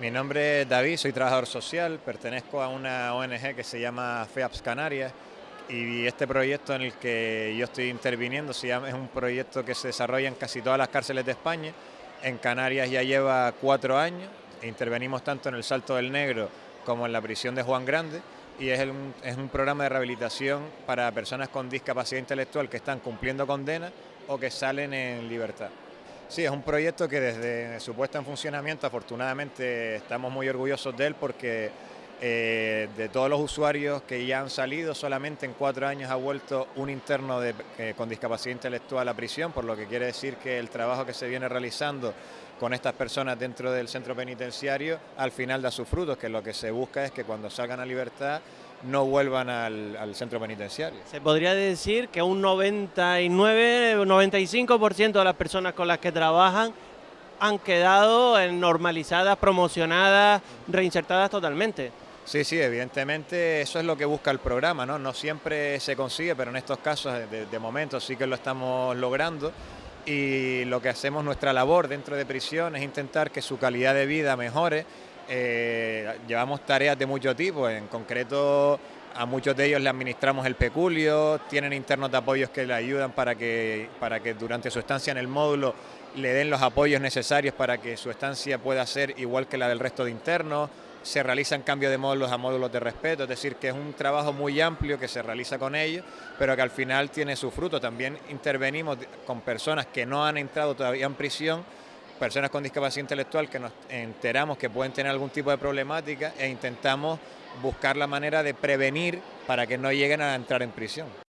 Mi nombre es David, soy trabajador social, pertenezco a una ONG que se llama FEAPS Canarias y este proyecto en el que yo estoy interviniendo es un proyecto que se desarrolla en casi todas las cárceles de España. En Canarias ya lleva cuatro años, intervenimos tanto en el Salto del Negro como en la prisión de Juan Grande y es, es un programa de rehabilitación para personas con discapacidad intelectual que están cumpliendo condena o que salen en libertad. Sí, es un proyecto que desde su puesta en funcionamiento, afortunadamente estamos muy orgullosos de él porque eh, de todos los usuarios que ya han salido, solamente en cuatro años ha vuelto un interno eh, con discapacidad intelectual a prisión, por lo que quiere decir que el trabajo que se viene realizando con estas personas dentro del centro penitenciario al final da sus frutos, que lo que se busca es que cuando salgan a libertad no vuelvan al, centro penitenciario. Se podría decir que un 99, 95% de las personas con las que trabajan han quedado normalizadas, promocionadas, reinsertadas totalmente. Sí, sí, evidentemente eso es lo que busca el programa, ¿no? No siempre se consigue, pero en estos casos de, momento sí que lo estamos logrando y lo que hacemos, nuestra labor dentro de prisión es intentar que su calidad de vida mejore. Eh, llevamos tareas de mucho tipo, en concreto a muchos de ellos le administramos el peculio, tienen internos de apoyos que le ayudan para que, para que durante su estancia en el módulo le den los apoyos necesarios para que su estancia pueda ser igual que la del resto de internos se realizan cambios de módulos a módulos de respeto, es decir, que es un trabajo muy amplio que se realiza con ellos, pero que al final tiene su fruto. También intervenimos con personas que no han entrado todavía en prisión, personas con discapacidad intelectual que nos enteramos que pueden tener algún tipo de problemática e intentamos buscar la manera de prevenir para que no lleguen a entrar en prisión.